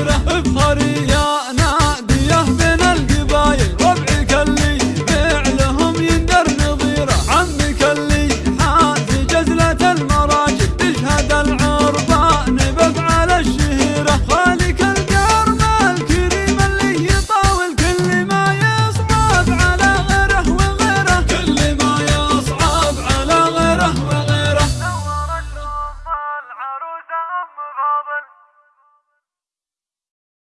Hemşire öp